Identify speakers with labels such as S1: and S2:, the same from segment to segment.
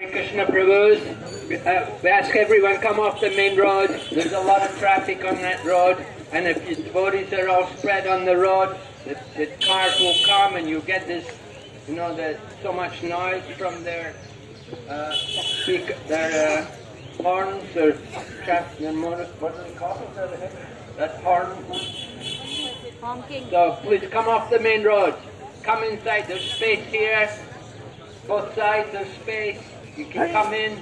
S1: Krishna Prabhu's, uh, we ask everyone come off the main road. There's a lot of traffic on that road, and if your devotees are all spread on the road, the, the cars will come and you get this, you know, there's so much noise from their uh, speak, their uh, horns or traffic, their motor, what do they call? That horn. So please come off the main road. Come inside. There's space here. Both sides there's space. You can come in.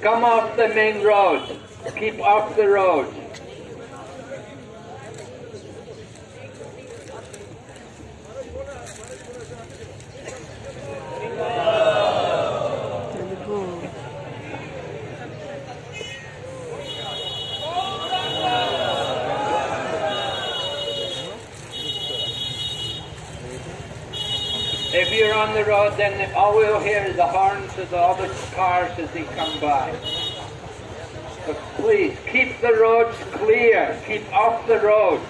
S1: Come off the main road. Keep off the road. On the road, then all we'll hear is the horns of all the cars as they come by. But please, keep the roads clear. Keep off the road.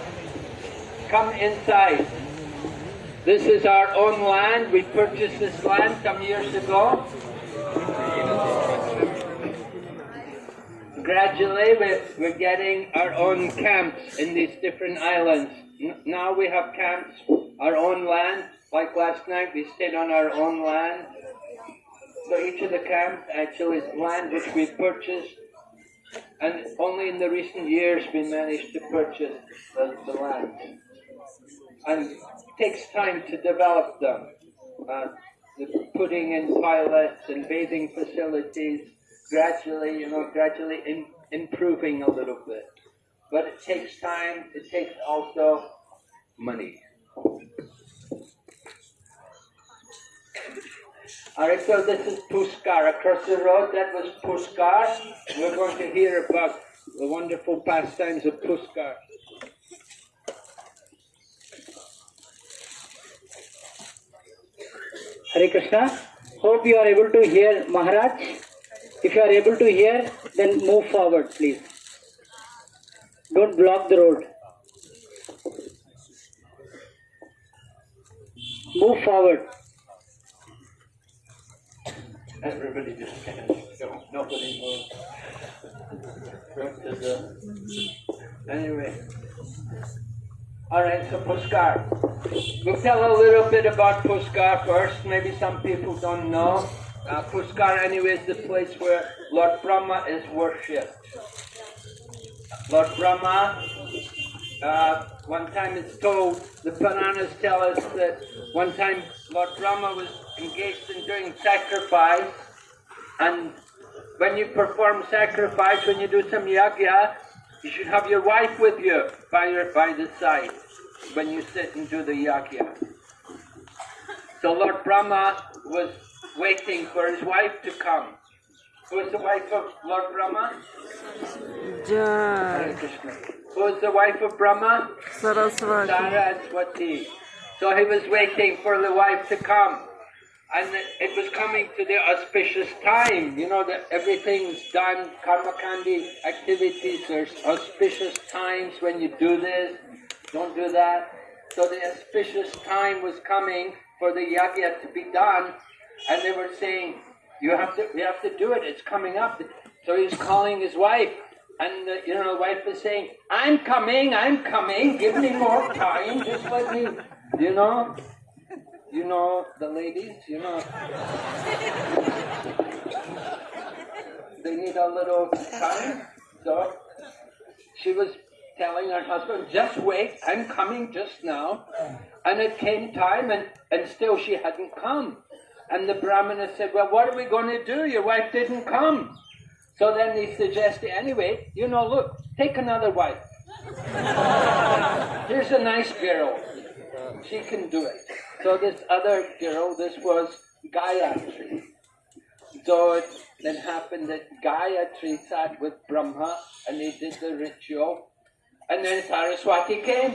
S1: Come inside. This is our own land. We purchased this land some years ago. Gradually, we're getting our own camps in these different islands. Now we have camps, our own land. Like last night, we stayed on our own land. So each of the camps actually is land which we purchased. And only in the recent years we managed to purchase the, the land. And it takes time to develop them. Uh, the putting in toilets and bathing facilities, gradually, you know, gradually in, improving a little bit. But it takes time, it takes also money. Alright, so this is Puskar. Across the road, that was Puskar. We're going to hear about the wonderful pastimes of Puskar.
S2: Hare Krishna. Hope you are able to hear Maharaj. If you are able to hear, then move forward, please. Don't block the road. Move forward.
S1: Everybody just stands still. Nobody. Right the- Anyway. Alright, so Puskar. We'll tell a little bit about Puskar first. Maybe some people don't know. Uh, Puskar, anyway, is the place where Lord Brahma is worshipped. Lord Brahma, uh, one time it's told, the Puranas tell us that one time Lord Brahma was engaged in doing sacrifice, and when you perform sacrifice, when you do some yajna, you should have your wife with you by your by the side when you sit and do the yajna. So Lord Brahma was waiting for his wife to come. Who is the wife of Lord Brahma?
S3: Jai.
S1: Who the wife of Brahma?
S3: Saraswati.
S1: Saraswati. So he was waiting for the wife to come. And it was coming to the auspicious time. You know that everything's done, karmakandi activities, there's auspicious times when you do this, don't do that. So the auspicious time was coming for the yajna to be done, and they were saying, you have to, we have to do it, it's coming up. So he's calling his wife, and uh, you know, the wife was saying, I'm coming, I'm coming, give me more time, just let me, you know. You know the ladies, you know. They need a little time. So she was telling her husband, just wait, I'm coming just now. And it came time and, and still she hadn't come. And the Brahmana said, well, what are we going to do? Your wife didn't come. So then he suggested, anyway, you know, look, take another wife. Here's a nice girl. She can do it. So this other girl, this was Gayatri. So it then happened that Gayatri sat with Brahma and they did the ritual. And then Saraswati came.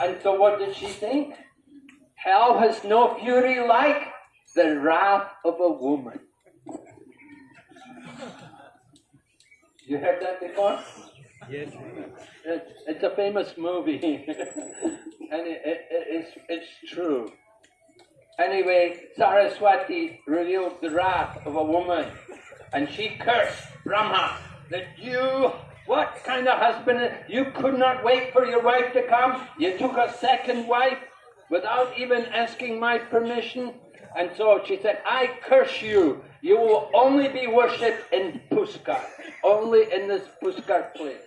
S1: And so what did she think? Hell has no fury like the wrath of a woman. You heard that before? It's, it's a famous movie, and it, it- it's, it's true. Anyway, Saraswati revealed the wrath of a woman, and she cursed Brahma that you, what kind of husband, you could not wait for your wife to come. You took a second wife without even asking my permission. And so she said, I curse you. You will only be worshipped in Puskar, only in this Puskar place.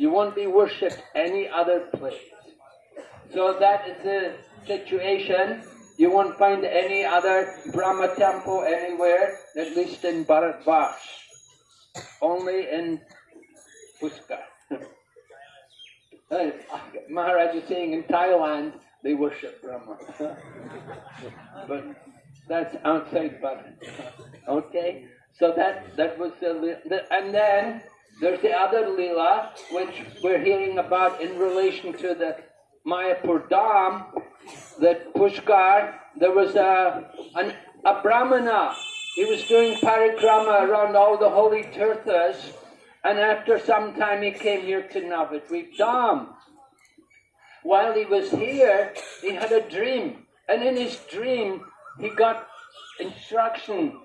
S1: You won't be worshipped any other place. So that is the situation. You won't find any other Brahma temple anywhere, at least in Bharatvash. Only in Puskar. Uh, Maharaj is saying in Thailand they worship Brahma. but that's outside Bharat. Okay? So that, that was the, the, and then there's the other lila, which we're hearing about in relation to the Mayapur Dham, that Pushkar, there was a, an, a Brahmana. He was doing parikrama around all the holy tirthas, and after some time he came here to Navadvip Dham. While he was here, he had a dream, and in his dream, he got instruction.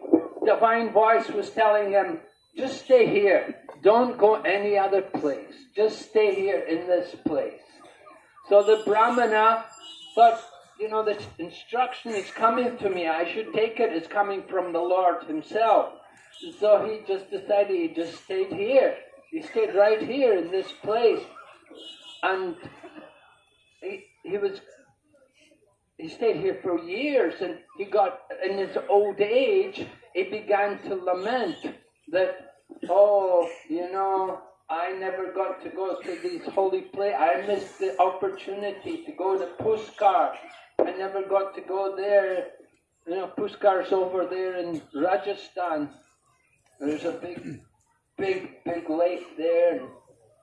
S1: Divine voice was telling him, just stay here. Don't go any other place. Just stay here in this place. So the Brahmana thought, you know, this instruction is coming to me. I should take it It's coming from the Lord Himself. So he just decided he just stayed here. He stayed right here in this place. And he, he was he stayed here for years and he got in his old age he began to lament that oh you know i never got to go to these holy places i missed the opportunity to go to puskar. I never got to go there. You know puskar's over there in rajasthan. There's a big big big lake there.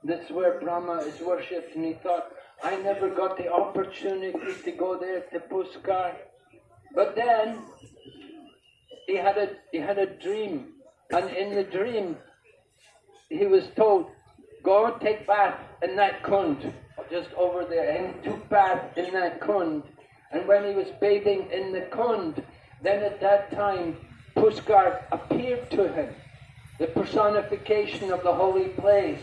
S1: That's where brahma is worshipped. And he thought I never got the opportunity to go there to Puskar. But then he had a he had a dream, and in the dream he was told, "Go take bath in that kund, just over there." And took bath in that kund, and when he was bathing in the kund, then at that time Puskar appeared to him, the personification of the holy place.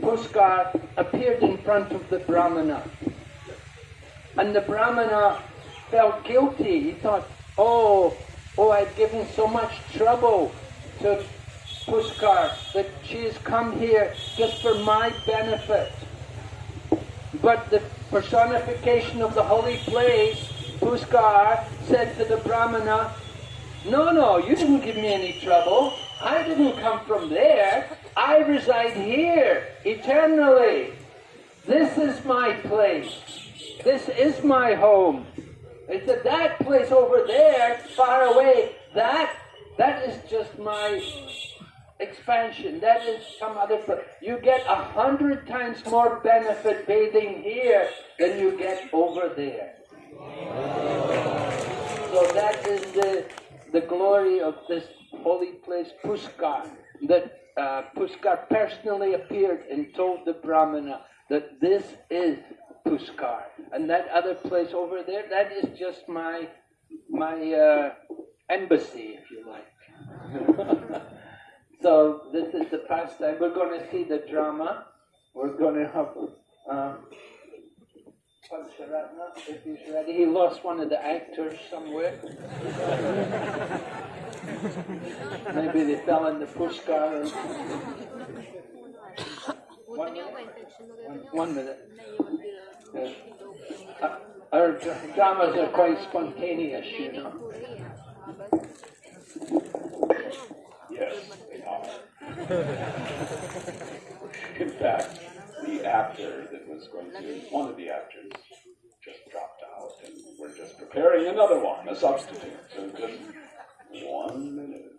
S1: Puskar appeared in front of the Brahmana. And the Brahmana felt guilty. He thought, oh, oh, I've given so much trouble to Puskar that she has come here just for my benefit. But the personification of the holy place, Puskar, said to the Brahmana, no, no, you didn't give me any trouble. I didn't come from there. I reside here eternally. This is my place. This is my home. It's said, that place over there, far away, that that is just my expansion. That is some other. You get a hundred times more benefit bathing here than you get over there. So that is the the glory of this holy place, Puskar, that uh, Puskar personally appeared and told the Brahmana that this is Puskar, and that other place over there, that is just my my uh, embassy, if you like. so this is the pastime. We're going to see the drama. We're going to have. Um, Pancharatna, if he's ready. He lost one of the actors somewhere. Maybe they fell in the pushkar. Or... One minute. One, minute. Yeah. Uh, our dramas are quite spontaneous, you know.
S4: Yes, they are. In fact, the actor that was going to, one of the actors just dropped out, and we're just preparing another one, a substitute. So just one minute.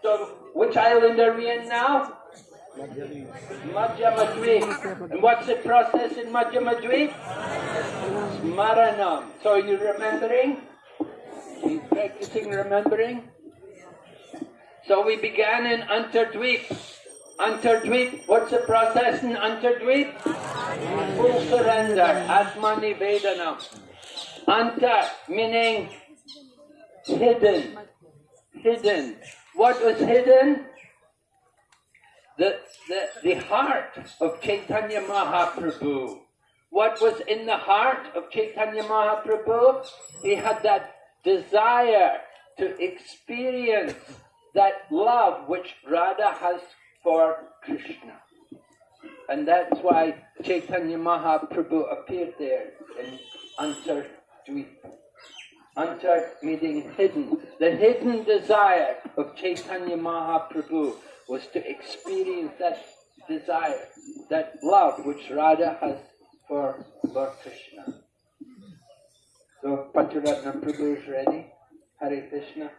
S1: So, which island are we in now? Madhyamadweep. And what's the process in Madhyamadweep? Smaranam. So you're remembering? He's practicing remembering? So we began in Antardweep. Antardweep, what's the process in Antardweep? Full surrender, Atma Nivedana. Anta meaning hidden. Hidden. What was hidden? The, the, the heart of Chaitanya Mahaprabhu. What was in the heart of Chaitanya Mahaprabhu? He had that desire to experience that love which Radha has for Krishna. And that's why Chaitanya Mahaprabhu appeared there in Antardweep. Antar meaning hidden. The hidden desire of Chaitanya Mahaprabhu was to experience that desire, that love which Radha has for Lord Krishna. So Pancharatna Prabhu is ready. Hare Krishna.